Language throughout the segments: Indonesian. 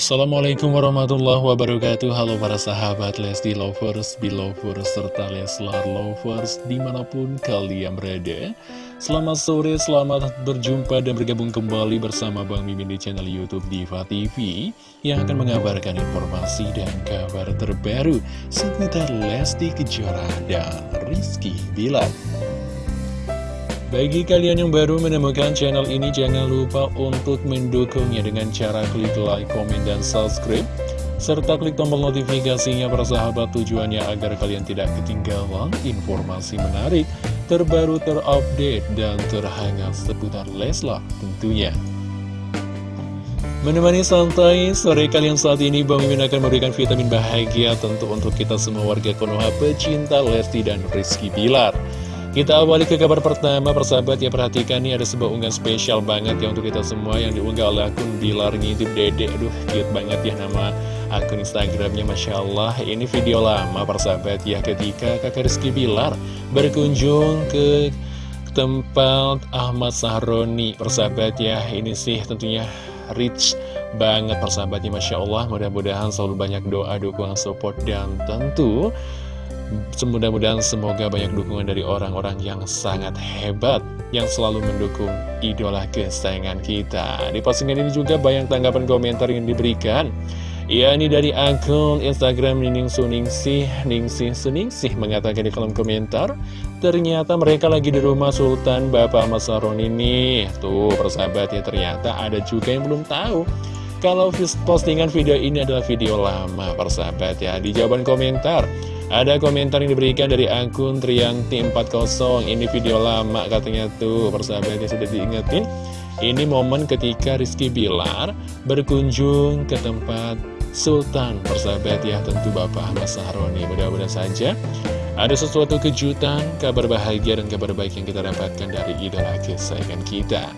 Assalamualaikum warahmatullahi wabarakatuh. Halo para sahabat Lesti Lovers, Belovers, serta Leslar Lovers di mana pun kalian berada. Selamat sore, selamat berjumpa dan bergabung kembali bersama Bang Mimin di channel Youtube Diva TV Yang akan mengabarkan informasi dan kabar terbaru seputar Lesti Kejora dan Rizky Bilar bagi kalian yang baru menemukan channel ini, jangan lupa untuk mendukungnya dengan cara klik like, komen, dan subscribe. Serta klik tombol notifikasinya para sahabat tujuannya agar kalian tidak ketinggalan informasi menarik, terbaru, terupdate, dan terhangat seputar Leslar tentunya. Menemani santai, sore kalian saat ini Bang Mimin akan memberikan vitamin bahagia tentu untuk kita semua warga Konoha pecinta Lesti dan Rizky Bilar. Kita awali ke kabar pertama, persahabat ya perhatikan nih ada sebuah unggahan spesial banget ya untuk kita semua yang diunggah oleh akun Bilar Ngintip Dede. Aduh, cute banget ya nama akun Instagramnya, Masya Allah. Ini video lama persahabat ya ketika kakak Rizky Bilar berkunjung ke tempat Ahmad Sahroni. Persahabat ya, ini sih tentunya rich banget persahabatnya, Masya Allah. Mudah-mudahan selalu banyak doa, dukungan, support, dan tentu Semudah-mudahan semoga banyak dukungan dari orang-orang yang sangat hebat Yang selalu mendukung idola kesayangan kita. Di postingan ini juga banyak tanggapan komentar yang diberikan. Ya ini dari akun Instagram Nining Suningsih. Ningsih Suningsih mengatakan di kolom komentar Ternyata mereka lagi di rumah Sultan Bapak Mas Saron ini Tuh persahabat ya ternyata ada juga yang belum tahu Kalau postingan video ini adalah video lama persahabat ya Di jawaban komentar ada komentar yang diberikan dari akun Trianti40 Ini video lama katanya tuh Persahabatnya sudah diingetin. Ini momen ketika Rizky Bilar Berkunjung ke tempat Sultan Persahabat ya tentu Bapak Ahmad Sahroni. Mudah-mudahan saja ada sesuatu kejutan, kabar bahagia dan kabar baik yang kita dapatkan dari idola kesayangan kita.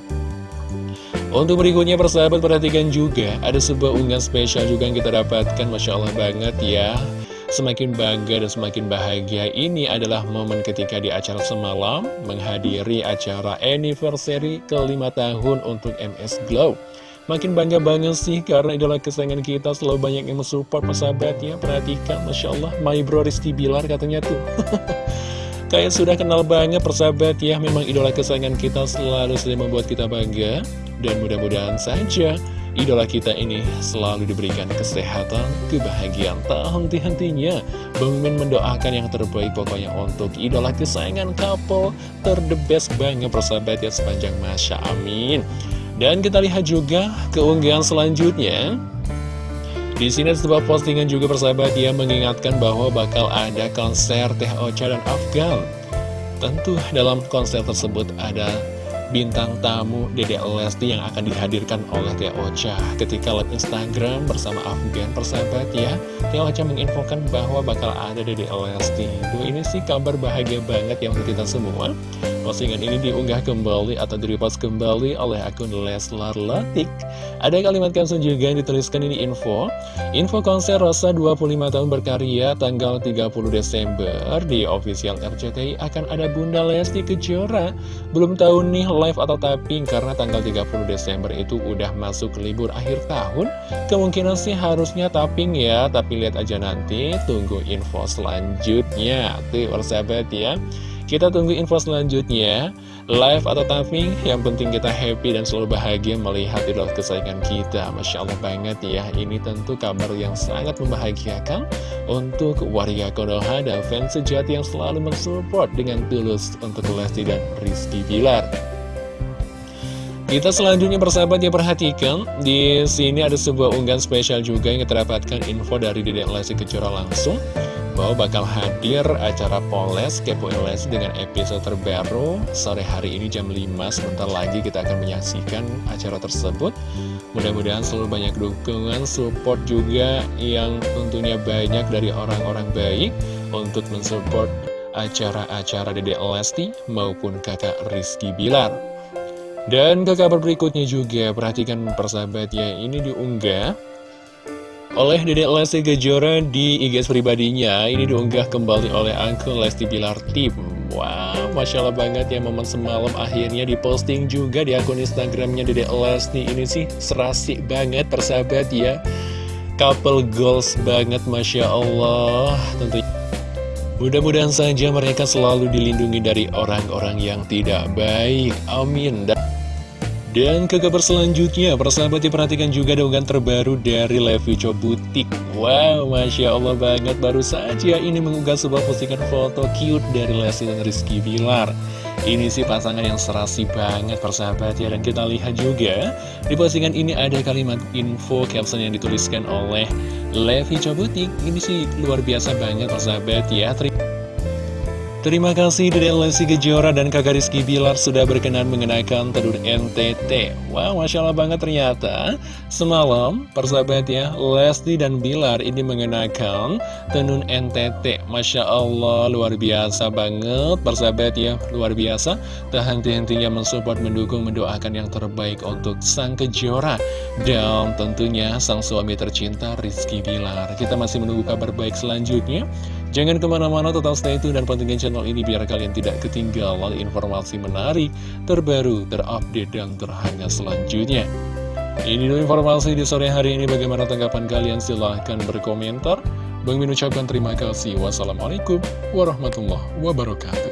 Untuk berikutnya persahabat perhatikan juga Ada sebuah unggahan spesial juga yang kita dapatkan. Masya Allah banget ya Semakin bangga dan semakin bahagia ini adalah momen ketika di acara semalam menghadiri acara anniversary kelima tahun untuk MS Glow. Makin bangga banget sih karena idola kesayangan kita selalu banyak yang mensupport persahabatnya. Perhatikan, Masya Allah, my bro Rizky Bilar katanya tuh. Kayak sudah kenal banget persahabat ya, memang idola kesayangan kita selalu sering membuat kita bangga. Dan mudah-mudahan saja Idola kita ini selalu diberikan kesehatan, kebahagiaan, tak henti-hentinya. Bang mendoakan yang terbaik pokoknya untuk idola kesayangan couple terdebes banget persahabat ya sepanjang masa. Amin. Dan kita lihat juga keunggahan selanjutnya. Di sini ada sebuah postingan juga persahabat ya mengingatkan bahwa bakal ada konser Teh Ocha dan Afgan. Tentu dalam konser tersebut ada bintang tamu Dede Lesti yang akan dihadirkan oleh Teh Ocha. Ketika live Instagram bersama Afgan persahabat ya Teh Ocha menginfokan bahwa bakal ada Dede Lesti. Itu ini sih kabar bahagia banget yang untuk kita semua Postingan ini diunggah kembali atau direpost kembali oleh akun Leslar Latik. Ada kalimat caption juga yang dituliskan ini info. Info konser Rosa 25 tahun berkarya tanggal 30 Desember di official RCTI akan ada Bunda Lesti Kejora. Belum tahu nih live atau tapping karena tanggal 30 Desember itu udah masuk libur akhir tahun. Kemungkinan sih harusnya tapping ya, tapi lihat aja nanti. Tunggu info selanjutnya. Tuh, persahabat ya. Kita tunggu info selanjutnya. Live atau tapping Yang penting kita happy dan selalu bahagia Melihat idola kesayangan kita. Masya Allah banget ya. Ini tentu kabar yang sangat membahagiakan Untuk warga Konoha dan fans sejati yang selalu mensupport Dengan tulus untuk Lesti dan Rizky Bilar. Kita selanjutnya persahabat ya perhatikan. Di sini ada sebuah unggahan spesial juga yang kita dapatkan info dari Dedek Lesti Kejora langsung bakal hadir acara Poles Kepoin Les dengan episode terbaru. Sore hari ini jam 5 sebentar lagi kita akan menyaksikan acara tersebut. Mudah-mudahan selalu banyak dukungan support juga yang tentunya banyak dari orang-orang baik untuk mensupport acara-acara Dede Lesti maupun kakak Rizky Bilar. Dan ke kabar berikutnya juga perhatikan persahabat ya ini diunggah oleh Dedek Lesti Kejora di IG pribadinya. Ini diunggah kembali oleh Uncle Lesti Bilar Tim. Wow, Masya Allah banget ya momen semalam akhirnya diposting juga di akun Instagramnya Dede Lesti. Ini sih serasi banget persahabat ya. Couple goals banget Masya Allah. Tentunya Mudah-mudahan saja mereka selalu dilindungi dari orang-orang yang tidak baik. Amin. Dan ke kabar selanjutnya, persahabat diperhatikan juga dengan terbaru dari Levi Butik. Wow, Masya Allah banget, baru saja ini mengunggah sebuah postingan foto cute dari Lesti dan Rizky Bilar. Ini sih pasangan yang serasi banget persahabat ya, dan kita lihat juga di postingan ini ada kalimat info caption yang dituliskan oleh Levi Cobutik Ini sih luar biasa banget persahabat ya Terima kasih Dede Lesti Kejora dan kakak Rizky Bilar sudah berkenan mengenakan tenun NTT Wow, Masya Allah banget ternyata. Semalam, persahabat ya, Lesti dan Bilar ini mengenakan tenun NTT Masya Allah, luar biasa banget Persahabat ya, luar biasa. Tak henti-hentinya mensupport, mendukung, mendoakan yang terbaik untuk sang Kejora Dan tentunya sang suami tercinta Rizky Bilar. Kita masih menunggu kabar baik selanjutnya Jangan ke mana-mana, tetap stay tune dan pantengin channel ini biar kalian tidak ketinggalan informasi menarik, terbaru, terupdate, dan terhangat selanjutnya. Ini dulu informasi di sore hari ini. Bagaimana tanggapan kalian? Silahkan berkomentar. Bang Min ucapkan terima kasih. Wassalamualaikum warahmatullahi wabarakatuh.